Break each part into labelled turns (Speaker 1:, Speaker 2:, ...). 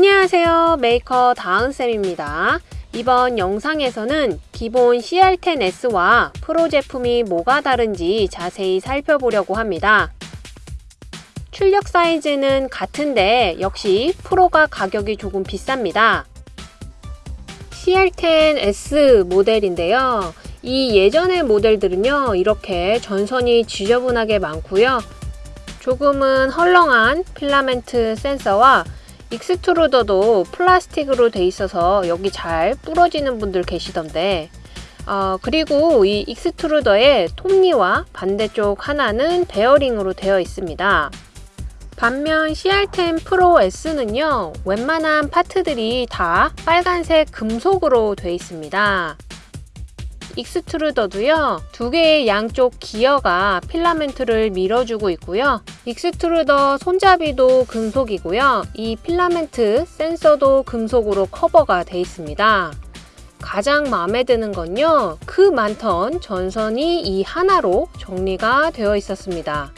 Speaker 1: 안녕하세요. 메이커 다은쌤입니다. 이번 영상에서는 기본 CR10S와 프로 제품이 뭐가 다른지 자세히 살펴보려고 합니다. 출력 사이즈는 같은데 역시 프로가 가격이 조금 비쌉니다. CR10S 모델인데요. 이 예전의 모델들은요 이렇게 전선이 지저분하게 많고요. 조금은 헐렁한 필라멘트 센서와 extruder도 플라스틱으로 돼 있어서 여기 잘 부러지는 분들 계시던데 어, 그리고 이 extruder의 톱니와 반대쪽 하나는 베어링으로 되어 있습니다. 반면 CR10 프로 S는요 웬만한 파트들이 다 빨간색 금속으로 되어 있습니다. 익스트루더도요 두 개의 양쪽 기어가 필라멘트를 밀어주고 있고요 extruder 손잡이도 금속이고요. 이 필라멘트 센서도 금속으로 커버가 되어 있습니다. 가장 마음에 드는 건요 그 많던 전선이 이 하나로 정리가 되어 있었습니다.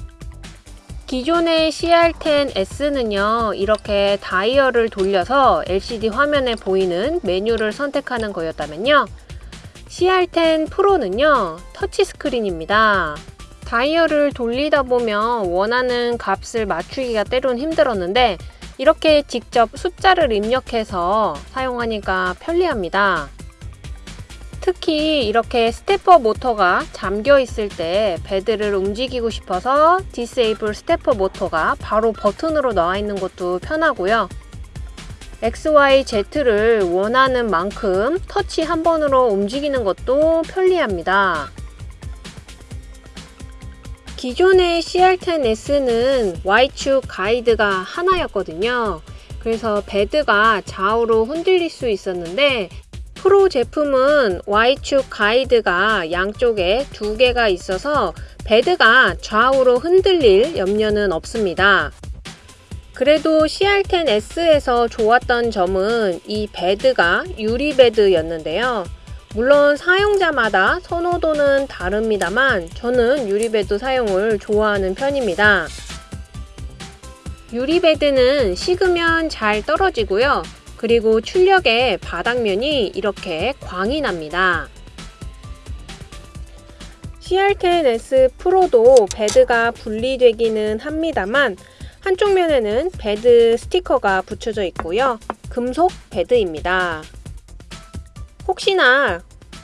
Speaker 1: 기존의 CR10S는요 이렇게 다이얼을 돌려서 LCD 화면에 보이는 메뉴를 선택하는 거였다면요 CR10 프로는요 터치스크린입니다 다이얼을 돌리다 보면 원하는 값을 맞추기가 때론 힘들었는데 이렇게 직접 숫자를 입력해서 사용하니까 편리합니다 특히 이렇게 stepper motor가 잠겨 있을 때 bed를 움직이고 싶어서 disable stepper motor가 바로 버튼으로 나와 있는 것도 편하고요 XYZ를 원하는 만큼 터치 한 번으로 움직이는 것도 편리합니다. 기존의 CR10S는 Y축 가이드가 하나였거든요. 그래서 bed가 좌우로 흔들릴 수 있었는데 프로 제품은 Y축 가이드가 양쪽에 두 개가 있어서 bed가 좌우로 흔들릴 염려는 없습니다. 그래도 CR10S에서 좋았던 점은 이 bed가 유리 bed였는데요. 물론 사용자마다 선호도는 다릅니다만 저는 유리bed 사용을 좋아하는 편입니다. 유리bed는 식으면 잘 떨어지고요. 그리고 출력의 바닥면이 이렇게 광이 납니다. CR10S 프로도 bed가 분리되기는 합니다만 한쪽 면에는 bed 스티커가 붙여져 있고요. 금속 bed입니다. 혹시나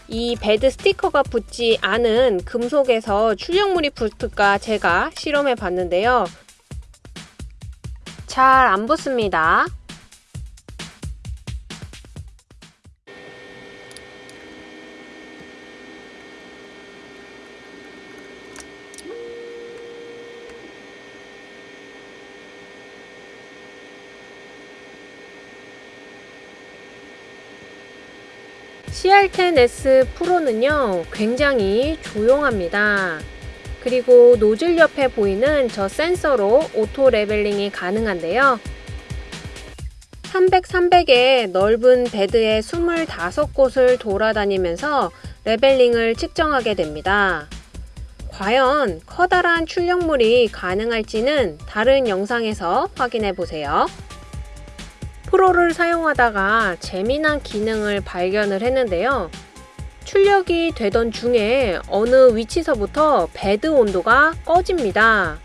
Speaker 1: 이 bed 스티커가 붙지 않은 금속에서 출력물이 붙을까 제가 실험해 봤는데요. 잘 안 붙습니다. CR10S 프로는요 굉장히 조용합니다. 그리고 노즐 옆에 보이는 저 센서로 auto leveling이 가능한데요. 300, 300의 넓은 bed에 25곳을 돌아다니면서 leveling을 측정하게 됩니다. 과연 커다란 출력물이 가능할지는 다른 영상에서 확인해 보세요 프로를 사용하다가 재미난 기능을 발견을 했는데요. 출력이 되던 중에 어느 위치서부터 bed 온도가 꺼집니다.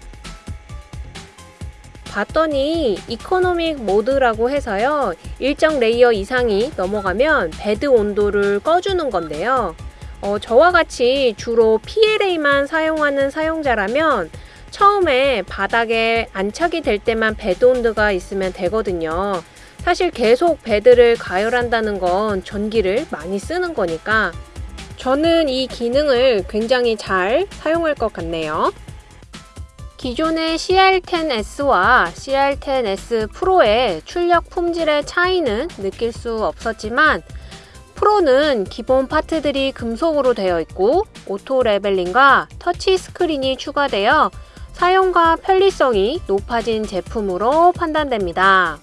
Speaker 1: 봤더니 economic mode라고 해서요. 일정 layer 이상이 넘어가면 bed 온도를 꺼주는 건데요. 어, 저와 같이 주로 PLA만 사용하는 사용자라면 처음에 바닥에 안착이 될 때만 bed 온도가 있으면 되거든요. 사실 계속 bed를 가열한다는 건 전기를 많이 쓰는 거니까 저는 이 기능을 굉장히 잘 사용할 것 같네요. 기존의 CR10S와 CR10S 프로의 출력 품질의 차이는 느낄 수 없었지만 프로는 기본 파트들이 금속으로 되어 있고 auto leveling과 터치 스크린이 추가되어 사용과 편리성이 높아진 제품으로 판단됩니다.